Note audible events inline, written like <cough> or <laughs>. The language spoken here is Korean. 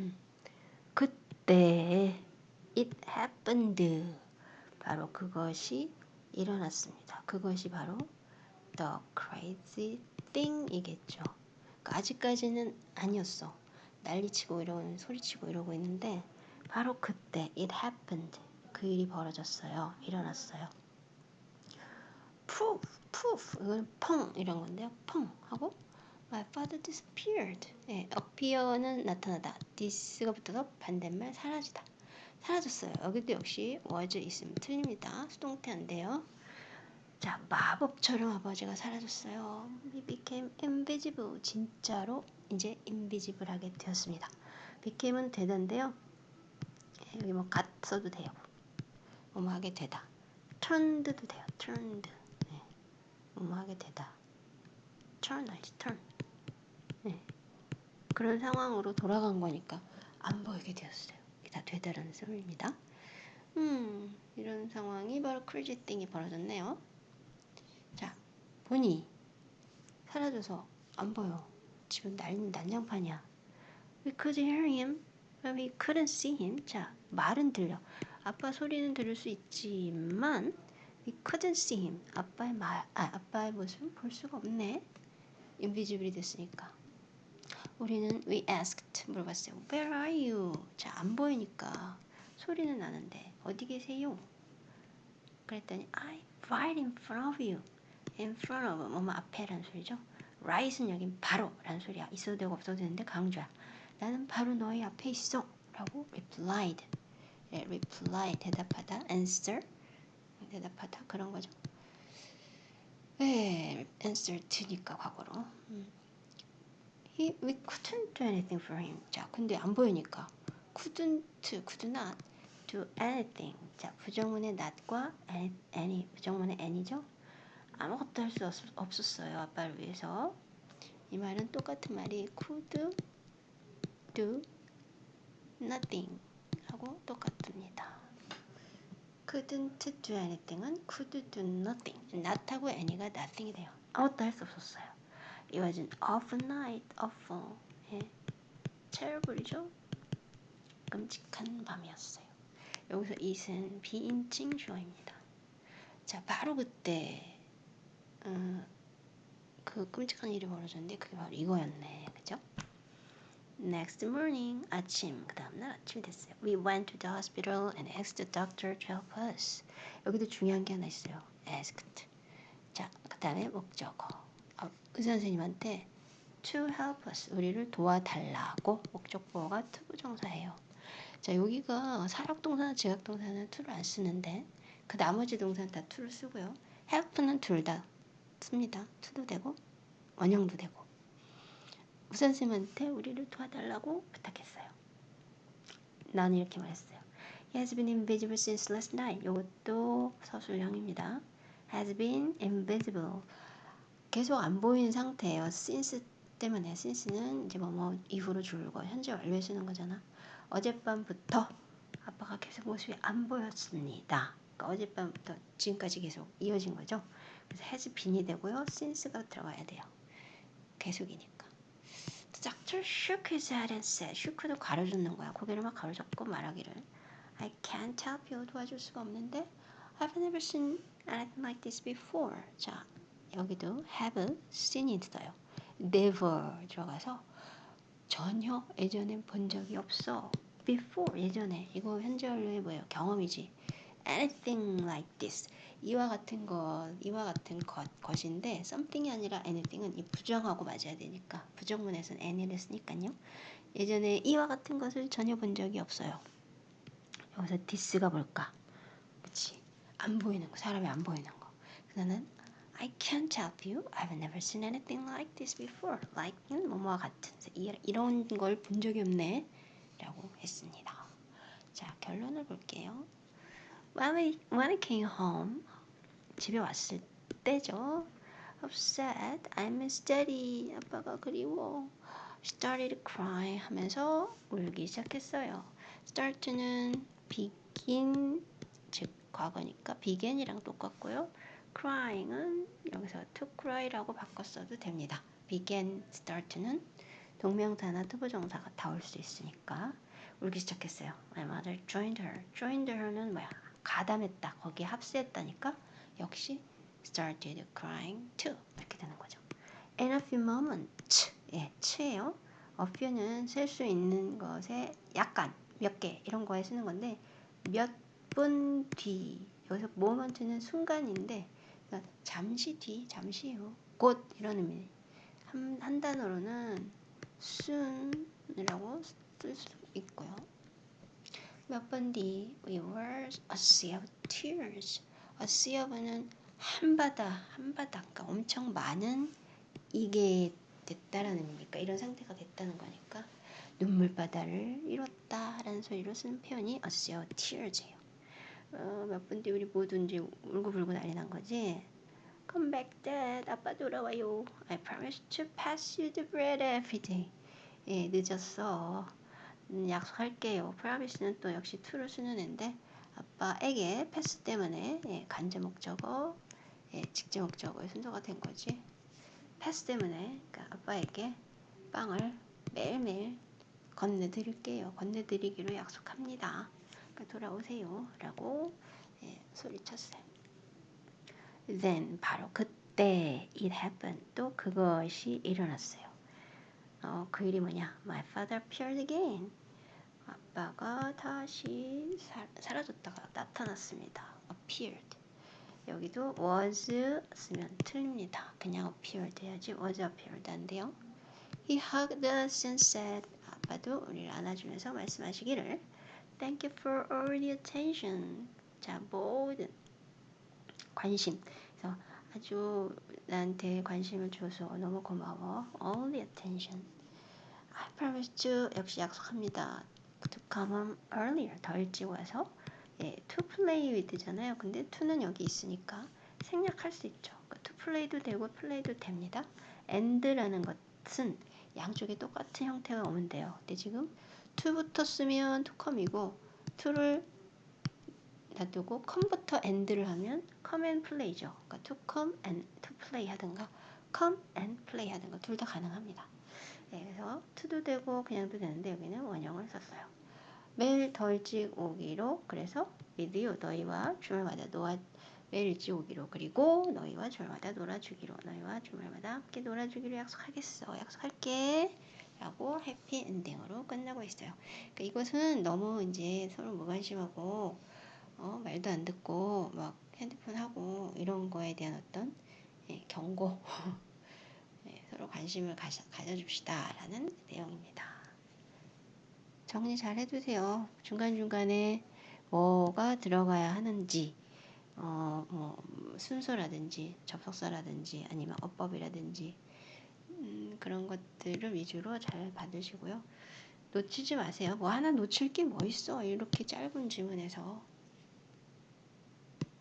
음. 그때 it happened. 바로 그것이 일어났습니다. 그것이 바로 the crazy thing이겠죠. 그러니까 아직까지는 아니었어. 난리치고 이러고 소리치고 이러고 있는데 바로 그때 it happened. 그 일이 벌어졌어요. 일어났어요. proof, proof. 이건 펑 이런 건데요. 펑 하고 my father disappeared. 예, appear는 나타나다. this가 붙어서 반대말 사라지다. 사라졌어요. 여기도 역시 was 있으면 틀립니다. 수동태인데요. 자, 마법처럼 아버지가 사라졌어요. He became invisible. 진짜로 이제 invisible하게 되었습니다. became은 되던데요. 여기 뭐 gat 써도 돼요. 뭐뭐 하게 되다. turned도 돼요. turned. 네. 뭐뭐 하게 되다. turn, turn. 네. 그런 상황으로 돌아간 거니까 안 보이게 되었어요. 이게 다 되다라는 소리입니다. 음, 이런 상황이 바로 crazy thing이 벌어졌네요. 자, 보니 사라져서 안 보여. 지금 난, 난장판이야. We could hear him, but we couldn't see him. 자, 말은 들려. 아빠 소리는 들을 수 있지만 we couldn't see him. 아빠의 말, 아, 아빠의 모습은 볼 수가 없네. 인비지블이 됐으니까. 우리는 we asked 물어봤어요. Where are you? 자, 안 보이니까 소리는 나는데 어디 계세요? 그랬더니 I'm right in front of you. in front of 뭐뭐 앞에라는 소리죠. right은 여긴 바로라는 소리야. 있어도 되고 없어도 되는데 강조야. 나는 바로 너희 앞에 있어. 라고 replied. 예, reply 대답하다. answer 대답하다 그런 거죠. 예, answer to니까 과거로. 음. He, we couldn't do anything for him. 자, 근데 안 보이니까 couldn't, could not do anything. 자, 부정문의 not과 any, any 부정문의 any죠. 아무것도 할 수 없었어요. 아빠를 위해서. 이 말은 똑같은 말이 could do nothing 하고 똑같습니다. couldn't do anything은 could do nothing. not하고 any가 nothing이 돼요. 아무것도 할 수 없었어요. It was an awful night. awful. 예. terrible이죠. 끔찍한 밤이었어요. 여기서 it은 비인칭 주어입니다. 자, 바로 그때 어, 그 끔찍한 일이 벌어졌는데 그게 바로 이거였네. 그죠? Next morning, 아침. 그 다음날 아침이 됐어요. We went to the hospital and asked the doctor to help us. 여기도 중요한 게 하나 있어요. asked. 자, 그 다음에 목적어. 어, 의사 선생님한테 to help us. 우리를 도와달라고 목적보어가 투부정사예요. 자, 여기가 사역동사나 지각동사는 to를 안 쓰는데 그 나머지 동사는 다 to를 쓰고요. help는 둘 다 씁니다. 투도 되고 원형도 되고 우선 쌤한테 우리를 도와달라고 부탁했어요. 나는 이렇게 말했어요. He has been invisible since last night. 이것도 서술형입니다. has been invisible. 계속 안 보이는 상태예요. since 때문에 since는 이제 뭐뭐 이후로 줄고 현재 완료해 쓰는 거잖아. 어젯밤부터 아빠가 계속 모습이 안 보였습니다. 그러니까 어젯밤부터 지금까지 계속 이어진 거죠. 그래서 has been이 되고요. since가 들어가야 돼요. 계속이니까. Doctor shook his head and said, shook도 가로 젓는 거야. 고개를 막 가로 젓고 말하기를 I can't help you. 도와줄 수가 없는데 I've never seen anything like this before. 자, 여기도 have seen이 있어요. never 들어가서 전혀 예전엔 본 적이 없어. before 예전에 이거 현재 완료의 뭐예요? 경험이지. anything like this 이와 같은 것 이와 같은 것 것인데 something이 아니라 anything은 이 부정하고 맞아야 되니까 부정문에서는 any를 쓰니까요 예전에 이와 같은 것을 전혀 본 적이 없어요 여기서 this가 뭘까 그치 안 보이는 거 사람이 안 보이는 거 그래서 I can't help you. I've never seen anything like this before. Like는 뭐뭐와 같은 이런 걸 본 적이 없네 라고 했습니다. 자 결론을 볼게요. When we, when I came home, 집에 왔을 때죠. Upset, I miss daddy. 아빠가 그리워. Started crying 하면서 울기 시작했어요. Start는 begin, 즉 과거니까 begin이랑 똑같고요. Crying은 여기서 to cry라고 바꿨어도 됩니다. Began, start는 동명사나 투부정사가 다 올 수 있으니까 울기 시작했어요. My mother joined her. joined her는 뭐야? 가담했다. 거기에 합세했다니까 역시 started crying too. 이렇게 되는 거죠. In a few moments. 예, 치예요. a few는 셀 수 있는 것에 약간, 몇 개 이런 거에 쓰는 건데 몇 분 뒤. 여기서 moment는 순간인데 그러니까 잠시 뒤, 잠시 후, 곧 이런 의미. 한, 한 단어로는 soon이라고 쓸 수 있고요. 몇 번 뒤, we were a sea of tears. a sea of는 한바다, 한바다, 그러니까 엄청 많은 이게 됐다라는 의미니까 이런 상태가 됐다는 거니까 눈물바다를 이뤘다라는 소리로 쓰는 표현이 a sea of tears예요. 어, 몇 분뒤 우리 모두 이제 울고불고 난리 난 거지. Come back, Dad. 아빠 돌아와요. I promise to pass you the bread every day. 예, 늦었어. 음, 약속할게요. promise는 또 역시 to를 쓰는 앤데 아빠에게 패스 때문에 예, 간접 목적어, 예, 직접 목적어의 순서가 된 거지. 패스 때문에 그러니까 아빠에게 빵을 매일매일 건네드릴게요. 건네드리기로 약속합니다. 그러니까 돌아오세요. 라고 예, 소리쳤어요. Then 바로 그때 it happened 또 그것이 일어났어요. 어, 그 일이 뭐냐? My father appeared again. 아빠가 다시 사, 사라졌다가 나타났습니다. appeared. 여기도 was 쓰면 틀립니다. 그냥 appeared 해야지 was appeared 안 돼요. He hugged us and said 아빠도 우리를 안아주면서 말씀하시기를 Thank you for all the attention. 자, 모든 관심. 그래서 아주 나한테 관심을 줘서 너무 고마워. All the attention. I promise to 역시 약속합니다. To come home earlier. 더 일찍 와서 예, to play with잖아요. 근데 to는 여기 있으니까 생략할 수 있죠. 그러니까 to play도 되고 play도 됩니다. and라는 것은 양쪽에 똑같은 형태가 오면 돼요. 근데 지금 to부터 쓰면 to come이고 to를 놔두고 come부터 and를 하면 and play죠. 그러니까 to come and play 하든가 and play 하든가 둘 다 가능합니다. 네, 그래서 to도 되고 그냥도 되는데 여기는 원형을 썼어요. 매일 더 일찍 오기로 그래서 with you 너희와 주말마다 노아 매일 일찍 오기로 그리고 너희와 주말마다 놀아주기로 너희와 주말마다 함께 놀아주기로 약속하겠어 약속할게 라고 해피 엔딩으로 끝나고 있어요. 그러니까 이것은 너무 이제 서로 무관심하고 어, 말도 안 듣고 막 핸드폰 하고 이런 거에 대한 어떤 예, 경고 <laughs> 예, 서로 관심을 가져, 가져줍시다 라는 내용입니다. 정리 잘 해두세요. 중간중간에 뭐가 들어가야 하는지 어, 뭐 순서라든지 접속사라든지 아니면 어법이라든지 음, 그런 것들을 위주로 잘 받으시고요. 놓치지 마세요. 뭐 하나 놓칠 게 뭐 있어. 이렇게 짧은 지문에서